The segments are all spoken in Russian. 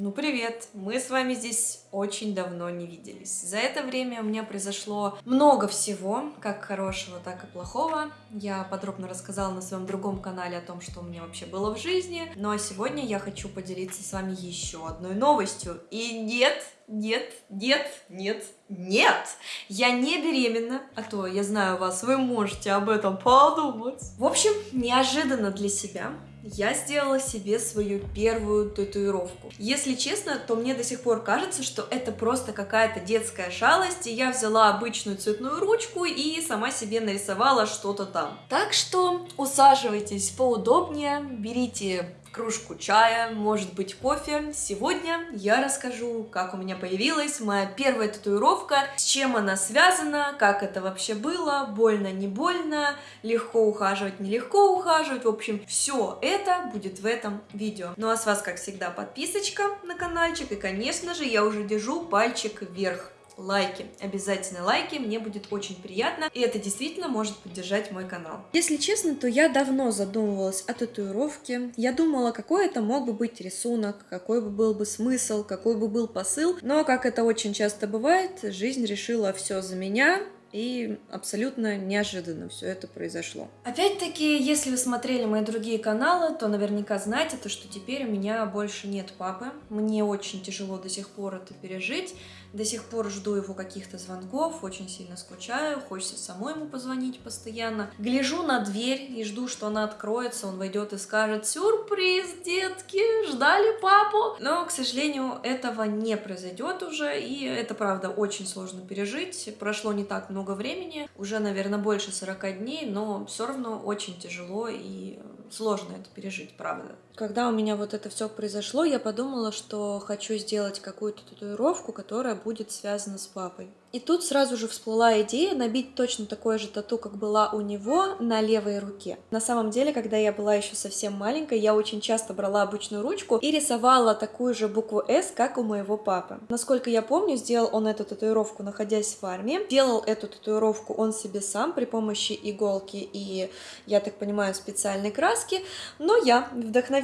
Ну привет! Мы с вами здесь очень давно не виделись. За это время у меня произошло много всего, как хорошего, так и плохого. Я подробно рассказала на своем другом канале о том, что у меня вообще было в жизни. Ну а сегодня я хочу поделиться с вами еще одной новостью. И нет, нет, нет, нет, нет! Я не беременна, а то, я знаю вас, вы можете об этом подумать. В общем, неожиданно для себя я сделала себе свою первую татуировку. Если честно, то мне до сих пор кажется, что это просто какая-то детская шалость, и я взяла обычную цветную ручку и сама себе нарисовала что-то там. Так что усаживайтесь поудобнее, берите кружку чая, может быть кофе. Сегодня я расскажу, как у меня появилась моя первая татуировка, с чем она связана, как это вообще было, больно, не больно, легко ухаживать, нелегко ухаживать. В общем, все это будет в этом видео. Ну а с вас, как всегда, подписочка на каналчик и, конечно же, я уже держу пальчик вверх лайки. Обязательно лайки, мне будет очень приятно, и это действительно может поддержать мой канал. Если честно, то я давно задумывалась о татуировке. Я думала, какой это мог бы быть рисунок, какой бы был бы смысл, какой бы был посыл. Но, как это очень часто бывает, жизнь решила все за меня, и абсолютно неожиданно все это произошло. Опять-таки, если вы смотрели мои другие каналы, то наверняка знаете, то, что теперь у меня больше нет папы. Мне очень тяжело до сих пор это пережить. До сих пор жду его каких-то звонков, очень сильно скучаю, хочется самой ему позвонить постоянно. Гляжу на дверь и жду, что она откроется, он войдет и скажет «Сюрприз, детки, ждали папу!» Но, к сожалению, этого не произойдет уже, и это, правда, очень сложно пережить. Прошло не так много времени, уже, наверное, больше 40 дней, но все равно очень тяжело и сложно это пережить, правда. Когда у меня вот это все произошло, я подумала, что хочу сделать какую-то татуировку, которая будет связана с папой. И тут сразу же всплыла идея набить точно такое же тату, как была у него, на левой руке. На самом деле, когда я была еще совсем маленькой, я очень часто брала обычную ручку и рисовала такую же букву «С», как у моего папы. Насколько я помню, сделал он эту татуировку, находясь в армии. Делал эту татуировку он себе сам при помощи иголки и, я так понимаю, специальной краски. Но я,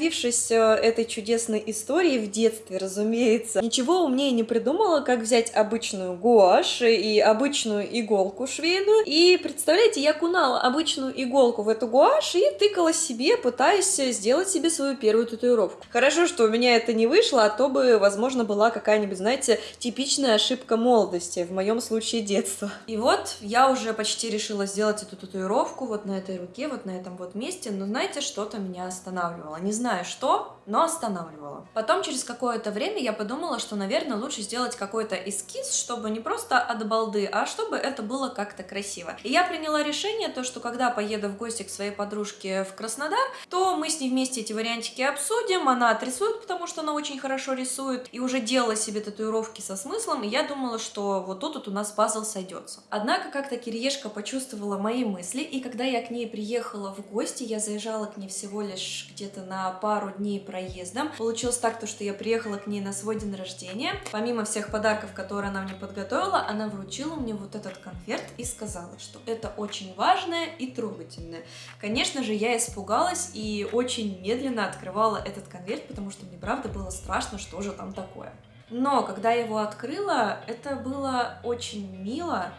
вдохновившись э, этой чудесной историей в детстве, разумеется, ничего умнее не придумала, как взять обычную гуашь, и обычную иголку швейную. И представляете, я кунала обычную иголку в эту гуашь и тыкала себе, пытаясь сделать себе свою первую татуировку. Хорошо, что у меня это не вышло, а то бы, возможно, была какая-нибудь, знаете, типичная ошибка молодости, в моем случае детства. И вот я уже почти решила сделать эту татуировку вот на этой руке, вот на этом вот месте, но знаете, что-то меня останавливало. Не знаю что, но останавливало. Потом через какое-то время я подумала, что, наверное, лучше сделать какой-то эскиз, чтобы не просто от балды, а чтобы это было как-то красиво. И я приняла решение, то, что когда поеду в гости к своей подружке в Краснодар, то мы с ней вместе эти вариантики обсудим, она отрисует, потому что она очень хорошо рисует, и уже делала себе татуировки со смыслом, и я думала, что вот тут вот у нас пазл сойдется. Однако как-то Кириешка почувствовала мои мысли, и когда я к ней приехала в гости, я заезжала к ней всего лишь где-то на пару дней проездом. Получилось так, то, что я приехала к ней на свой день рождения. Помимо всех подарков, которые она мне подготовила, она вручила мне вот этот конверт и сказала, что это очень важное и трогательное. Конечно же, я испугалась и очень медленно открывала этот конверт, потому что мне правда было страшно, что же там такое. Но когда я его открыла, это было очень мило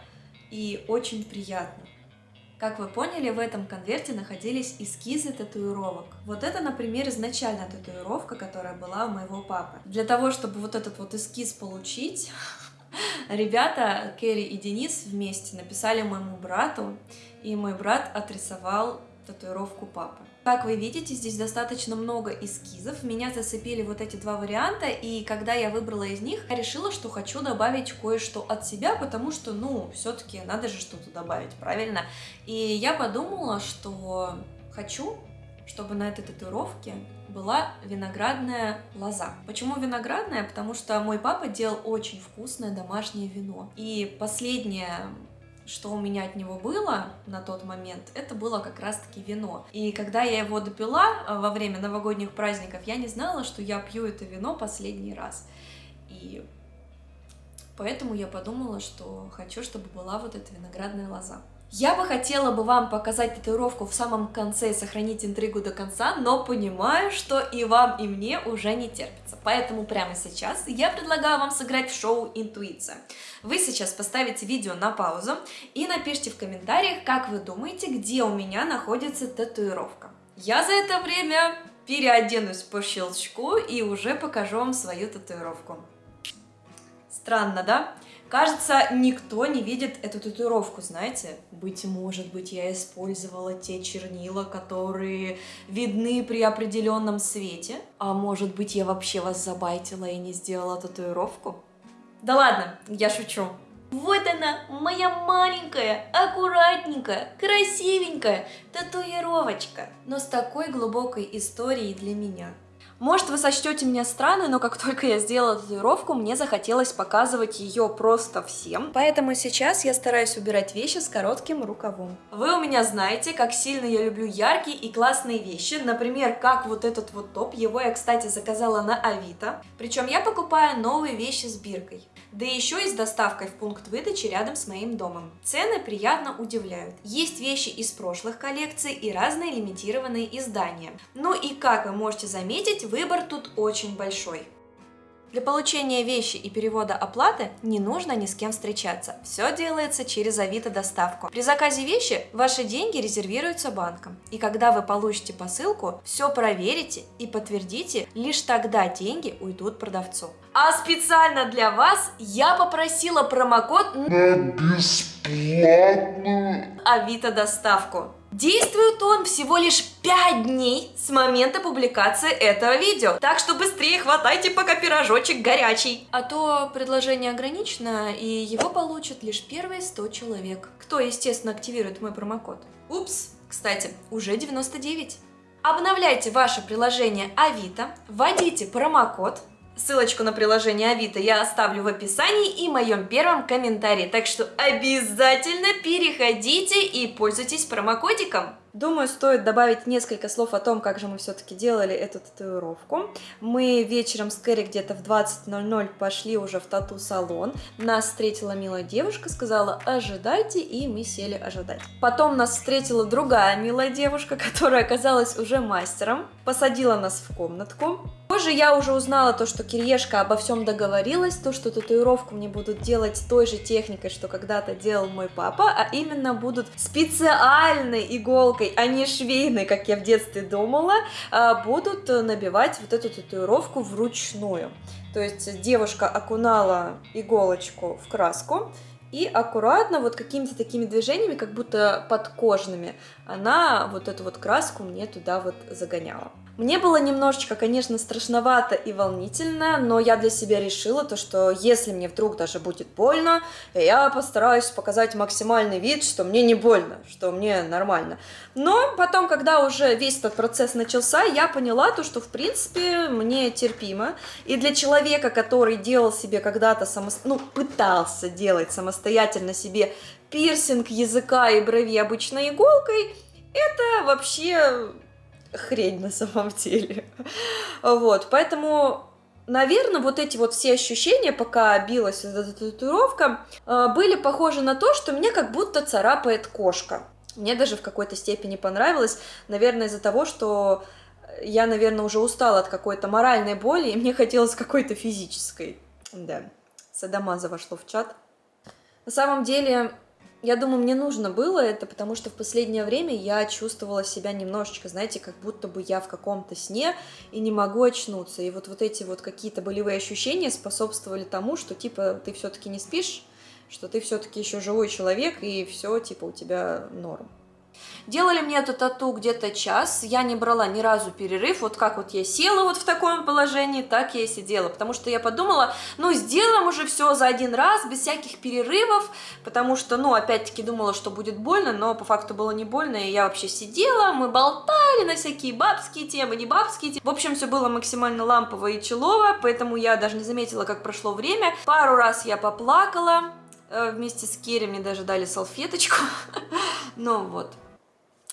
и очень приятно. Как вы поняли, в этом конверте находились эскизы татуировок. Вот это, например, изначальная татуировка, которая была у моего папы. Для того, чтобы вот этот вот эскиз получить, ребята, Керри и Денис вместе написали моему брату, и мой брат отрисовал татуировку папы. Как вы видите, здесь достаточно много эскизов. Меня зацепили вот эти два варианта, и когда я выбрала из них, я решила, что хочу добавить кое-что от себя, потому что, ну, все-таки надо же что-то добавить, правильно? И я подумала, что хочу, чтобы на этой татуировке была виноградная лоза. Почему виноградная? Потому что мой папа делал очень вкусное домашнее вино. И последнее что у меня от него было на тот момент, это было как раз-таки вино. И когда я его допила э, во время новогодних праздников, я не знала, что я пью это вино последний раз. И поэтому я подумала, что хочу, чтобы была вот эта виноградная лоза. Я бы хотела бы вам показать татуировку в самом конце и сохранить интригу до конца, но понимаю, что и вам, и мне уже не терпится. Поэтому прямо сейчас я предлагаю вам сыграть в шоу «Интуиция». Вы сейчас поставите видео на паузу и напишите в комментариях, как вы думаете, где у меня находится татуировка. Я за это время переоденусь по щелчку и уже покажу вам свою татуировку. Странно, да? Кажется, никто не видит эту татуировку, знаете? Быть может быть, я использовала те чернила, которые видны при определенном свете? А может быть, я вообще вас забайтила и не сделала татуировку? Да ладно, я шучу. Вот она, моя маленькая, аккуратненькая, красивенькая татуировочка, но с такой глубокой историей для меня. Может, вы сочтете меня странной, но как только я сделала татуировку, мне захотелось показывать ее просто всем. Поэтому сейчас я стараюсь убирать вещи с коротким рукавом. Вы у меня знаете, как сильно я люблю яркие и классные вещи. Например, как вот этот вот топ. Его я, кстати, заказала на Авито. Причем я покупаю новые вещи с биркой. Да еще и с доставкой в пункт выдачи рядом с моим домом. Цены приятно удивляют. Есть вещи из прошлых коллекций и разные лимитированные издания. Ну и как вы можете заметить, выбор тут очень большой. Для получения вещи и перевода оплаты не нужно ни с кем встречаться. Все делается через Авито доставку. При заказе вещи ваши деньги резервируются банком. И когда вы получите посылку, все проверите и подтвердите, лишь тогда деньги уйдут продавцу. А специально для вас я попросила промокод на бесплатную Авито доставку. Действует он всего лишь 5 дней с момента публикации этого видео. Так что быстрее хватайте, пока пирожочек горячий. А то предложение ограничено, и его получат лишь первые 100 человек. Кто, естественно, активирует мой промокод. Упс, кстати, уже 99. Обновляйте ваше приложение Авито, вводите промокод Ссылочку на приложение Авито я оставлю в описании и моем первом комментарии, так что обязательно переходите и пользуйтесь промокодиком. Думаю, стоит добавить несколько слов о том, как же мы все-таки делали эту татуировку. Мы вечером с Кэрри где-то в 20.00 пошли уже в тату-салон. Нас встретила милая девушка, сказала «ожидайте», и мы сели ожидать. Потом нас встретила другая милая девушка, которая оказалась уже мастером, посадила нас в комнатку. Позже я уже узнала то, что Кириешка обо всем договорилась, то, что татуировку мне будут делать той же техникой, что когда-то делал мой папа, а именно будут специальной иголкой а не швейной, как я в детстве думала, а, будут набивать вот эту татуировку вручную. То есть девушка окунала иголочку в краску, и аккуратно, вот какими-то такими движениями, как будто подкожными, она вот эту вот краску мне туда вот загоняла. Мне было немножечко, конечно, страшновато и волнительно, но я для себя решила то, что если мне вдруг даже будет больно, я постараюсь показать максимальный вид, что мне не больно, что мне нормально. Но потом, когда уже весь этот процесс начался, я поняла то, что в принципе мне терпимо. И для человека, который делал себе когда-то самостоятельно, ну, пытался делать самостоятельно себе пирсинг языка и брови обычной иголкой, это вообще хрень на самом деле. Вот, поэтому Наверное, вот эти вот все ощущения, пока билась эта татуировка, э, были похожи на то, что мне как будто царапает кошка. Мне даже в какой-то степени понравилось, наверное, из-за того, что я, наверное, уже устала от какой-то моральной боли, и мне хотелось какой-то физической. Да, Садамаза вошло в чат. На самом деле, я думаю, мне нужно было это, потому что в последнее время я чувствовала себя немножечко, знаете, как будто бы я в каком-то сне и не могу очнуться. И вот, вот эти вот какие-то болевые ощущения способствовали тому, что типа ты все-таки не спишь, что ты все-таки еще живой человек, и все, типа, у тебя норм. Делали мне эту тату где-то час, я не брала ни разу перерыв, вот как вот я села вот в таком положении, так я и сидела, потому что я подумала, ну, сделаем уже все за один раз, без всяких перерывов, потому что, ну, опять-таки думала, что будет больно, но по факту было не больно, и я вообще сидела, мы болтали на всякие бабские темы, не бабские темы, в общем, все было максимально лампово и челово, поэтому я даже не заметила, как прошло время, пару раз я поплакала, э, вместе с Керри мне даже дали салфеточку, ну вот,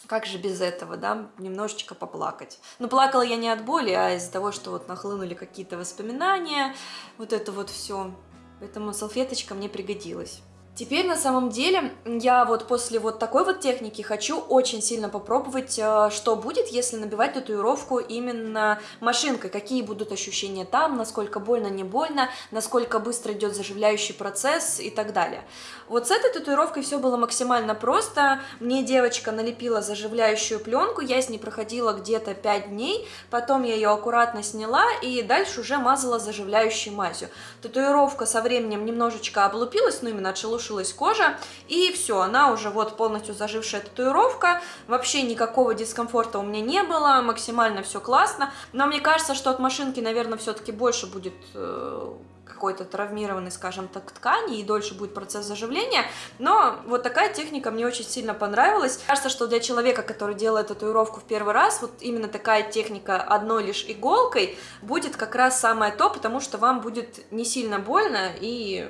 как же без этого, да, немножечко поплакать. Но плакала я не от боли, а из-за того, что вот нахлынули какие-то воспоминания, вот это вот все. Поэтому салфеточка мне пригодилась. Теперь на самом деле я вот после вот такой вот техники хочу очень сильно попробовать, э, что будет, если набивать татуировку именно машинкой, какие будут ощущения там, насколько больно, не больно, насколько быстро идет заживляющий процесс и так далее. Вот с этой татуировкой все было максимально просто. Мне девочка налепила заживляющую пленку, я с ней проходила где-то 5 дней, потом я ее аккуратно сняла и дальше уже мазала заживляющей мазью. Татуировка со временем немножечко облупилась, ну именно отшелушилась разрушилась кожа, и все, она уже вот полностью зажившая татуировка, вообще никакого дискомфорта у меня не было, максимально все классно, но мне кажется, что от машинки, наверное, все-таки больше будет э, какой-то травмированной, скажем так, ткани, и дольше будет процесс заживления, но вот такая техника мне очень сильно понравилась. Кажется, что для человека, который делает татуировку в первый раз, вот именно такая техника одной лишь иголкой будет как раз самое то, потому что вам будет не сильно больно и,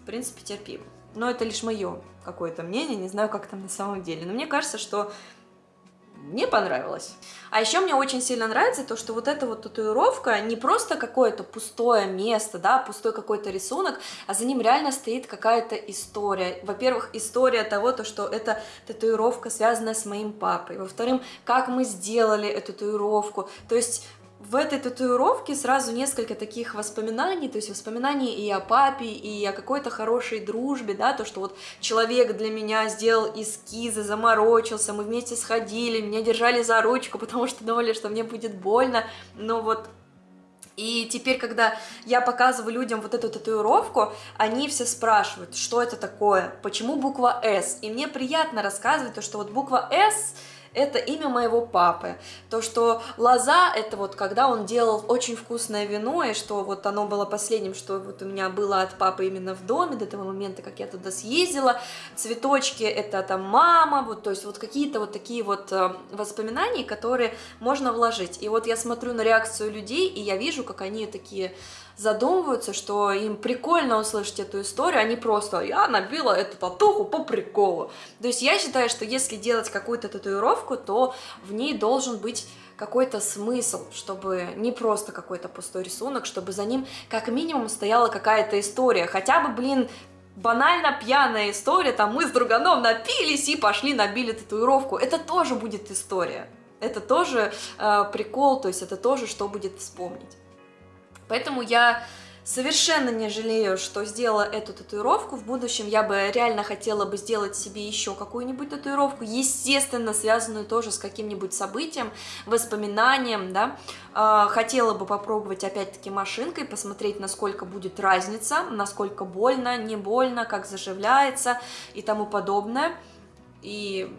в принципе, терпимо но это лишь мое какое-то мнение, не знаю, как там на самом деле. Но мне кажется, что мне понравилось. А еще мне очень сильно нравится то, что вот эта вот татуировка не просто какое-то пустое место, да, пустой какой-то рисунок, а за ним реально стоит какая-то история. Во-первых, история того, то, что это татуировка, связанная с моим папой. Во-вторых, как мы сделали эту татуировку. То есть в этой татуировке сразу несколько таких воспоминаний, то есть воспоминаний и о папе, и о какой-то хорошей дружбе, да, то, что вот человек для меня сделал эскизы, заморочился, мы вместе сходили, меня держали за ручку, потому что думали, что мне будет больно, но вот и теперь, когда я показываю людям вот эту татуировку, они все спрашивают, что это такое, почему буква «С», и мне приятно рассказывать то, что вот буква «С» это имя моего папы. То, что лоза, это вот когда он делал очень вкусное вино, и что вот оно было последним, что вот у меня было от папы именно в доме, до того момента, как я туда съездила. Цветочки, это там мама, вот, то есть вот какие-то вот такие вот э, воспоминания, которые можно вложить. И вот я смотрю на реакцию людей, и я вижу, как они такие задумываются, что им прикольно услышать эту историю, они просто «я набила эту татуху по приколу». То есть я считаю, что если делать какую-то татуировку, то в ней должен быть какой-то смысл, чтобы не просто какой-то пустой рисунок, чтобы за ним как минимум стояла какая-то история, хотя бы, блин, банально пьяная история, там мы с друганом напились и пошли набили татуировку, это тоже будет история, это тоже э, прикол, то есть это тоже что будет вспомнить. Поэтому я совершенно не жалею, что сделала эту татуировку. В будущем я бы реально хотела бы сделать себе еще какую-нибудь татуировку, естественно, связанную тоже с каким-нибудь событием, воспоминанием, да. А, хотела бы попробовать опять-таки машинкой, посмотреть, насколько будет разница, насколько больно, не больно, как заживляется и тому подобное. И,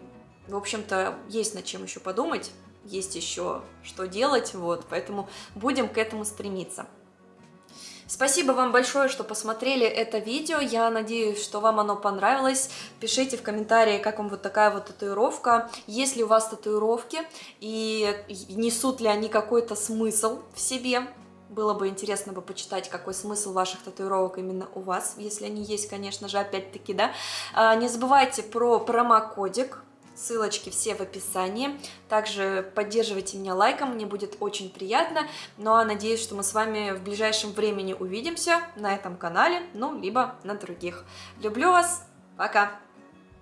в общем-то, есть над чем еще подумать, есть еще что делать, вот, поэтому будем к этому стремиться. Спасибо вам большое, что посмотрели это видео. Я надеюсь, что вам оно понравилось. Пишите в комментарии, как вам вот такая вот татуировка. Есть ли у вас татуировки и несут ли они какой-то смысл в себе. Было бы интересно бы почитать, какой смысл ваших татуировок именно у вас, если они есть, конечно же, опять-таки, да. А, не забывайте про промокодик Ссылочки все в описании. Также поддерживайте меня лайком, мне будет очень приятно. Ну а надеюсь, что мы с вами в ближайшем времени увидимся на этом канале, ну, либо на других. Люблю вас, пока!